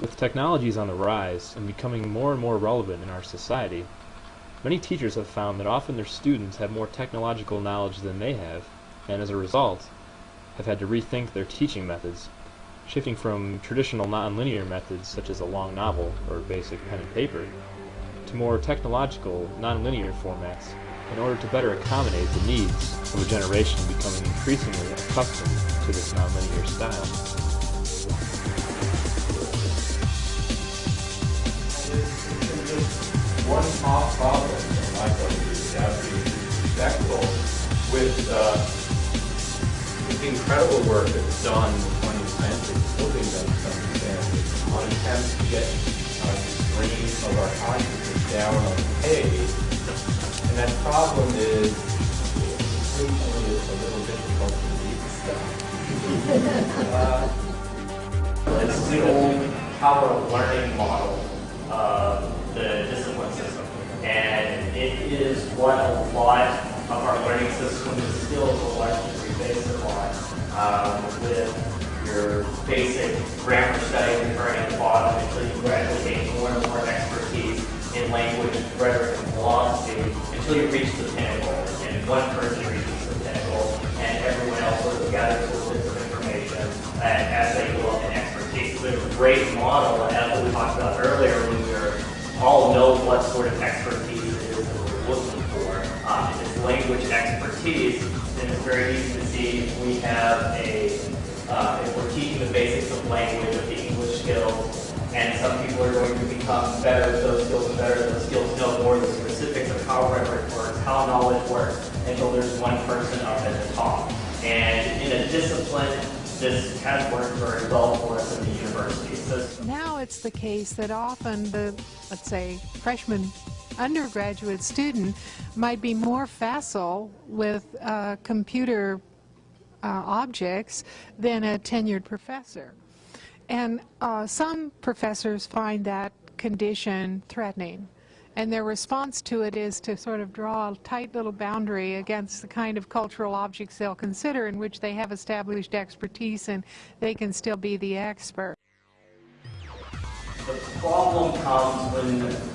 With technologies on the rise and becoming more and more relevant in our society, many teachers have found that often their students have more technological knowledge than they have, and as a result, have had to rethink their teaching methods, shifting from traditional nonlinear methods such as a long novel or basic pen and paper, to more technological, nonlinear formats in order to better accommodate the needs of a generation becoming increasingly accustomed to this nonlinear style. One small problem from my. You have to be with, uh, the incredible work that was done in the 20th century, done to some on attempts to get uh, the stream of our consciousness down on the page. And that problem is occasionally it's a little difficult to read stuff. uh, it's the old power of learning model. Uh, the. And it is what a lot of our learning system and skills largely based upon um, with your basic grammar study occurring at the bottom until you gradually gain more and more expertise in language, rhetoric, and philosophy until you reach the pinnacle. And one person reaches the pinnacle and everyone else sort of gathers little bits of information and as they go up in expertise. There's a great model, and as we talked about earlier when we all know what sort of expertise expertise, then it's very easy to see if we have a, uh, if we're teaching the basics of language, of the English skills, and some people are going to become better at those skills and better at those skills, know more the specifics of how rhetoric works, how knowledge works, until there's one person up at the top. And in a discipline, this has worked very well for us in the university system. Now it's the case that often the, let's say, freshman undergraduate student might be more facile with uh, computer uh, objects than a tenured professor. And uh, some professors find that condition threatening. And their response to it is to sort of draw a tight little boundary against the kind of cultural objects they'll consider in which they have established expertise and they can still be the expert. The problem comes when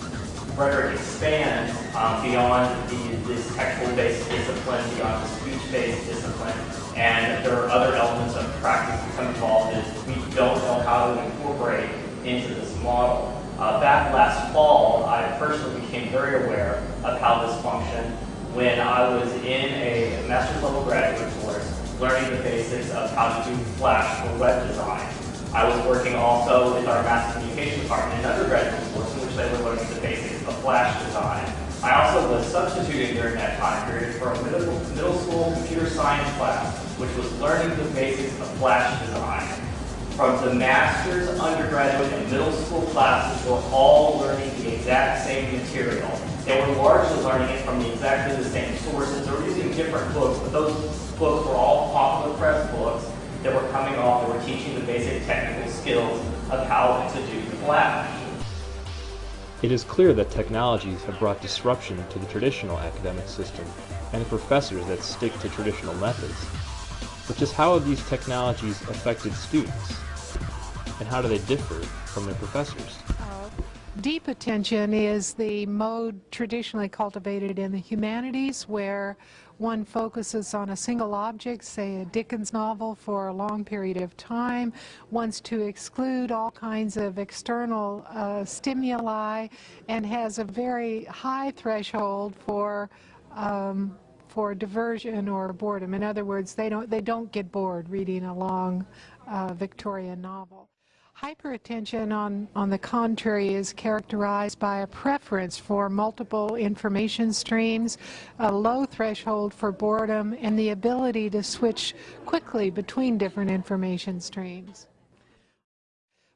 rhetoric expands um, beyond the, this textual-based discipline, beyond the speech-based discipline, and there are other elements of practice that become involved that we don't know how to incorporate into this model. Uh, back last fall, I personally became very aware of how this functioned when I was in a master's level graduate course learning the basics of how to do Flash for web design. I was working also with our mass communication department in undergraduate course in which they were the Flash design. I also was substituting during that time period for a middle, middle school computer science class, which was learning the basics of Flash design from the master's, undergraduate, and middle school classes were all learning the exact same material. They were largely learning it from the exactly the same sources. They were using different books, but those books were all popular press books that were coming off that were teaching the basic technical skills of how to do Flash. It is clear that technologies have brought disruption to the traditional academic system and the professors that stick to traditional methods. But just how have these technologies affected students? and how do they differ from their professors? Deep attention is the mode traditionally cultivated in the humanities where one focuses on a single object, say a Dickens novel, for a long period of time, wants to exclude all kinds of external uh, stimuli, and has a very high threshold for um, for diversion or boredom. In other words, they don't they don't get bored reading a long uh, Victorian novel. Hyperattention, on, on the contrary, is characterized by a preference for multiple information streams, a low threshold for boredom, and the ability to switch quickly between different information streams.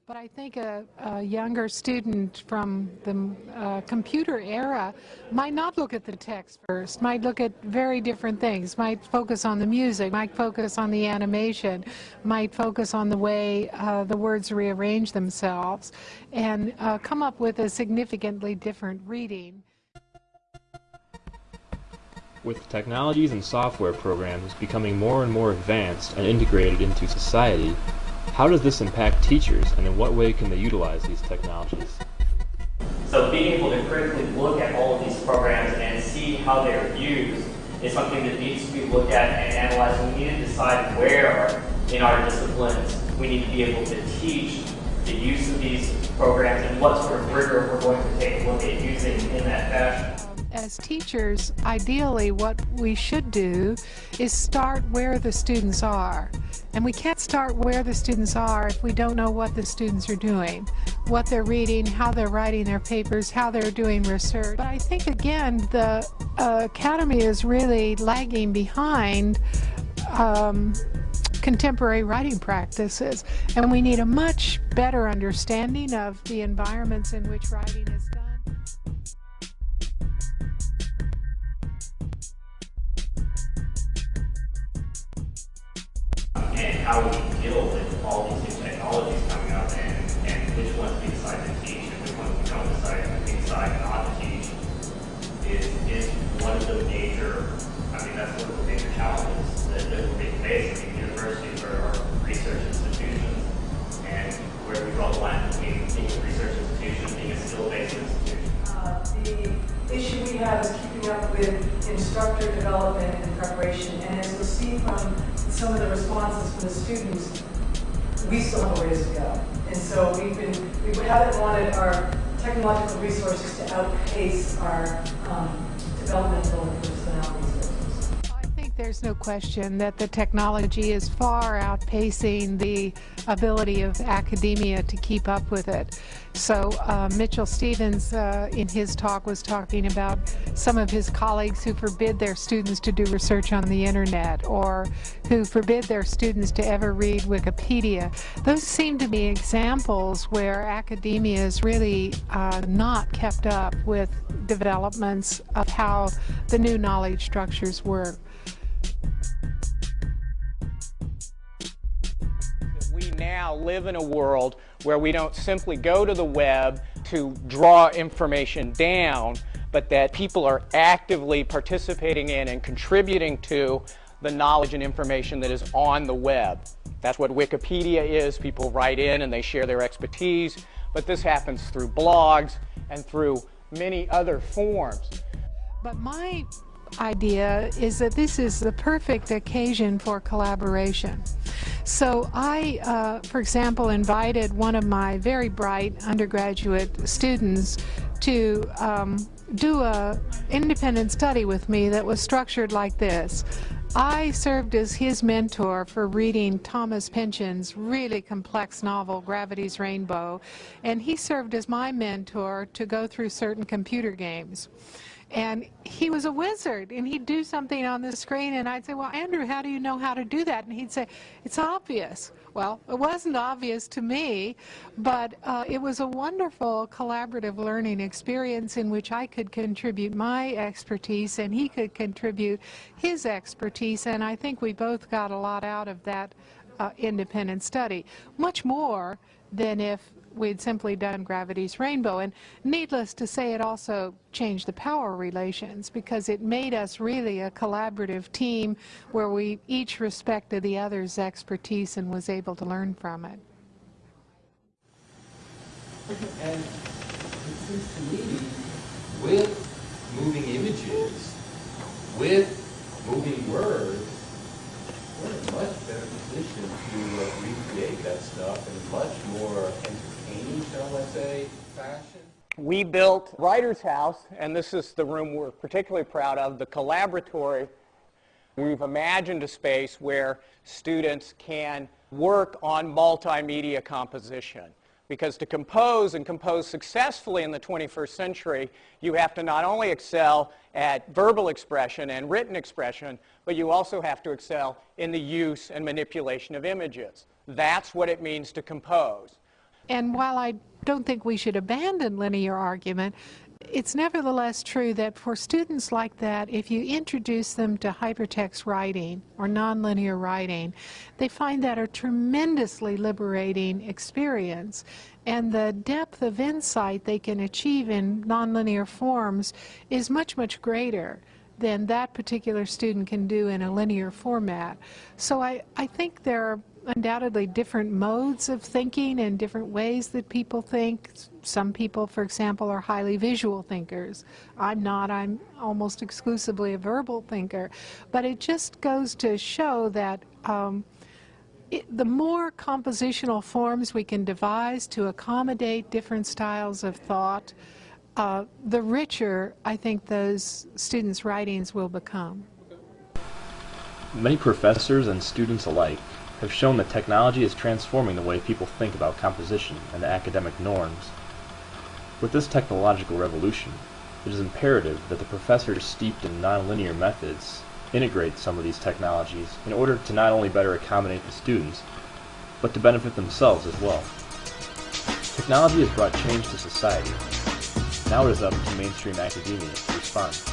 But I think a, a younger student from the uh, computer era might not look at the text first, might look at very different things, might focus on the music, might focus on the animation, might focus on the way uh, the words rearrange themselves, and uh, come up with a significantly different reading. With technologies and software programs becoming more and more advanced and integrated into society, How does this impact teachers, and in what way can they utilize these technologies? So being able to critically look at all of these programs and see how they're used is something that needs to be looked at and analyzed. We need to decide where in our disciplines we need to be able to teach the use of these programs and what sort of rigor we're going to take a look at using in that fashion. As teachers, ideally what we should do is start where the students are. And we can't start where the students are if we don't know what the students are doing, what they're reading, how they're writing their papers, how they're doing research. But I think again the uh, Academy is really lagging behind um, contemporary writing practices and we need a much better understanding of the environments in which writing is how we deal with all these new technologies coming up and, and which ones we decide to teach and which ones we don't decide, decide not to teach is, is one of the major, I mean, that's one of the major challenges that, that we face. I mean, universities are, are research institutions and where we draw the line between being a research institution, being a skill-based institution. Uh, the issue we have is keeping up with instructor development and preparation. And as you'll see from some of the responses from the students, we still have a ways to go. And so we've been, we haven't wanted our technological resources to outpace our um, developmental think there's no question that the technology is far outpacing the ability of academia to keep up with it. So uh, Mitchell Stevens uh, in his talk was talking about some of his colleagues who forbid their students to do research on the internet or who forbid their students to ever read Wikipedia. Those seem to be examples where academia is really uh, not kept up with developments of how the new knowledge structures work. Now live in a world where we don't simply go to the web to draw information down, but that people are actively participating in and contributing to the knowledge and information that is on the web. That's what Wikipedia is. People write in and they share their expertise, but this happens through blogs and through many other forms. But my idea is that this is the perfect occasion for collaboration. So I, uh, for example, invited one of my very bright undergraduate students to um, do a independent study with me that was structured like this. I served as his mentor for reading Thomas Pynchon's really complex novel, Gravity's Rainbow, and he served as my mentor to go through certain computer games. And he was a wizard, and he'd do something on the screen, and I'd say, well, Andrew, how do you know how to do that? And he'd say, it's obvious. Well, it wasn't obvious to me, but uh, it was a wonderful collaborative learning experience in which I could contribute my expertise, and he could contribute his expertise, and I think we both got a lot out of that uh, independent study, much more than if we'd simply done gravity's rainbow. And needless to say, it also changed the power relations because it made us really a collaborative team where we each respected the other's expertise and was able to learn from it. And it seems to me, with moving images, with moving words, we're in a much better position to uh, recreate that stuff in a much more fashion. We built Writer's House, and this is the room we're particularly proud of, the Collaboratory. We've imagined a space where students can work on multimedia composition. Because to compose and compose successfully in the 21st century, you have to not only excel at verbal expression and written expression, but you also have to excel in the use and manipulation of images. That's what it means to compose. And while I don't think we should abandon linear argument, it's nevertheless true that for students like that, if you introduce them to hypertext writing or nonlinear writing, they find that a tremendously liberating experience. And the depth of insight they can achieve in nonlinear forms is much, much greater than that particular student can do in a linear format. So I, I think there are undoubtedly different modes of thinking and different ways that people think. Some people, for example, are highly visual thinkers. I'm not. I'm almost exclusively a verbal thinker. But it just goes to show that um, it, the more compositional forms we can devise to accommodate different styles of thought, uh, the richer I think those students' writings will become. Many professors and students alike have shown that technology is transforming the way people think about composition and the academic norms. With this technological revolution, it is imperative that the professors steeped in nonlinear methods integrate some of these technologies in order to not only better accommodate the students, but to benefit themselves as well. Technology has brought change to society. Now it is up to mainstream academia to respond.